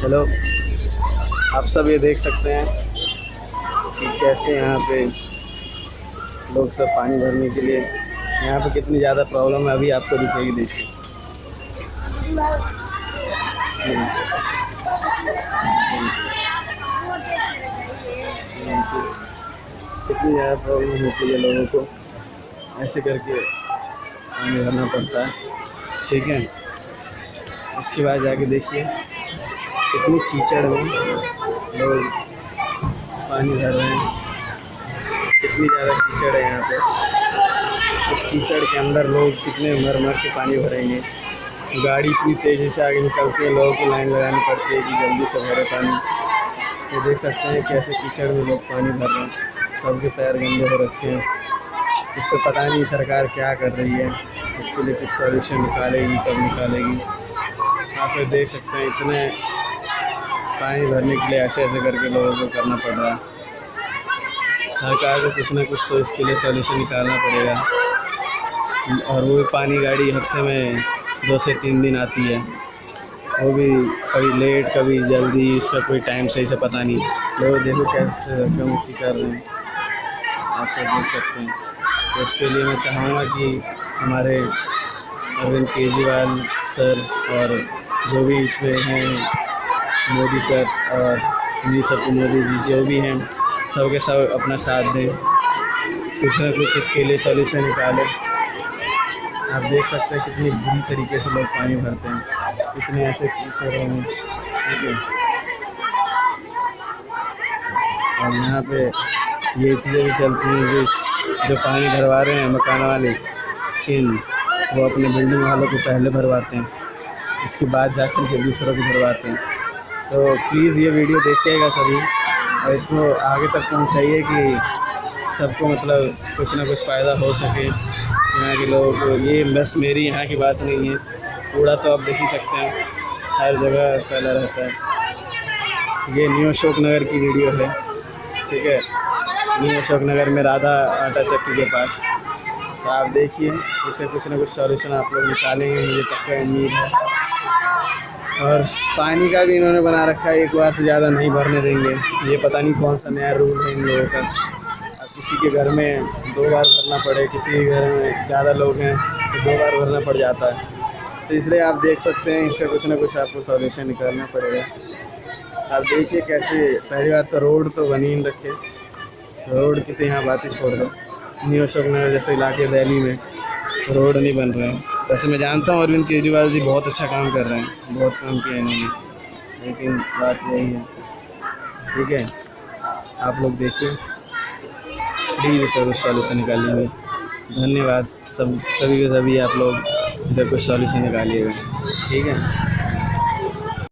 चलो आप सब ये देख सकते हैं कि कैसे यहाँ पे लोग सब पानी भरने के लिए, यहाँ पे कितनी ज़्यादा प्रॉब्लम है, अभी आपको दिखेगी, देखिए। कितनी ज़्यादा प्रॉब्लम होती है लोगों को, ऐसे करके पानी भरना पड़ता है। ठीक है? इसके बाद जाके देखिए। कितनी कीचड़ में लोग पानी भर रहे हैं। कितनी ज़्यादा कीचड़ है यहाँ पे। इस कीचड़ के अंदर लोग कितने मर मर के पानी भरेंगे। गाड़ी इतनी तेज़ी से आगे निकलती है, लोगों को लाइन लगानी पड़ती है कि जल्दी से भरे पानी। तो देख सकते हैं कैसे कीचड़ में लोग पानी भर रहे हैं। सबके पैर गंदे हो रखे हैं। इस पर पता नहीं सरकार क्या कर रही है। इसके लिए कुछ सॉल्यूशन निकालेगी, कब निकालेगी। आप देख सकते हैं इतने पानी भरने के लिए ऐसे ऐसे करके लोगों को करना पड़ रहा है। सरकार को कुछ ना कुछ तो इसके लिए सॉल्यूशन निकालना पड़ेगा। और वो भी पानी गाड़ी हफ़्ते में दो से तीन दिन आती है। वो भी कभी लेट कभी जल्दी, इसका कोई टाइम सही से पता नहीं। लोग देखो कैसे मुक्की कर रहे हैं। आप सब देख सकते हैं। तो इसके लिए मैं चाहूँगा कि हमारे अरविंद केजरीवाल सर और जो भी इसमें हैं मोदी सर और जी सब मोदी जी जो भी हैं, सबके सब अपना साथ दें। कुछ ना कुछ इसके लिए सॉल्यूशन निकालें। आप देख सकते हैं कितनी बुरी तरीके से लोग पानी भरते हैं। कितने ऐसे कीचड़ हैं। ठीक है। और यहाँ पे ये चीज़ें भी चलती हैं जो जो पानी भरवा रहे हैं, मकान वाले, इन, वो अपने बिल्डिंग वालों को पहले भरवाते हैं। उसके बाद जाकर के दूसरों को भरवाते हैं। तो प्लीज़ ये वीडियो देखिएगा सभी। और इसको आगे तक पहुँचाइए कि सबको मतलब कुछ ना कुछ फ़ायदा हो सके। यहाँ के लोगों, ये बस मेरी यहाँ की बात नहीं है। कूड़ा तो आप देख ही सकते हैं। हर जगह फैला रहता है। ये न्यू अशोक नगर की वीडियो है। ठीक है? न्यू अशोक नगर में राधा आटा चक्की के पास। तो आप देखिए, इससे कुछ ना कुछ सॉल्यूशन आप लोग निकालेंगे। मुझे पक्का उम्मीद है। और पानी का भी इन्होंने बना रखा है, एक बार से ज़्यादा नहीं भरने देंगे। ये पता नहीं कौन सा नया रूल है इन लोगों का। अब किसी के घर में दो बार भरना पड़े, किसी के घर में ज़्यादा लोग हैं तो दो बार भरना पड़ जाता है। तो इसलिए आप देख सकते हैं, इसका कुछ ना कुछ आपको सॉल्यूशन निकालना पड़ेगा। आप देखिए कैसे, पहली बात तो रोड तो बनी ही रखे। रोड की तो यहाँ बात ही छोड़ दो। न्यू अशोक नगर जैसे इलाके दिल्ली में रोड नहीं बन रहे हैं। वैसे मैं जानता हूँ अरविंद केजरीवाल जी बहुत अच्छा काम कर रहे हैं, बहुत काम किया इन्होंने। लेकिन बात यही है। ठीक है? आप लोग देखिए। प्लीज़ सर उस सॉल्यूशन निकालेंगे धन्यवाद सब, सभी के सभी आप लोग इधर कुछ सॉल्यूशन निकालिएगा। ठीक है?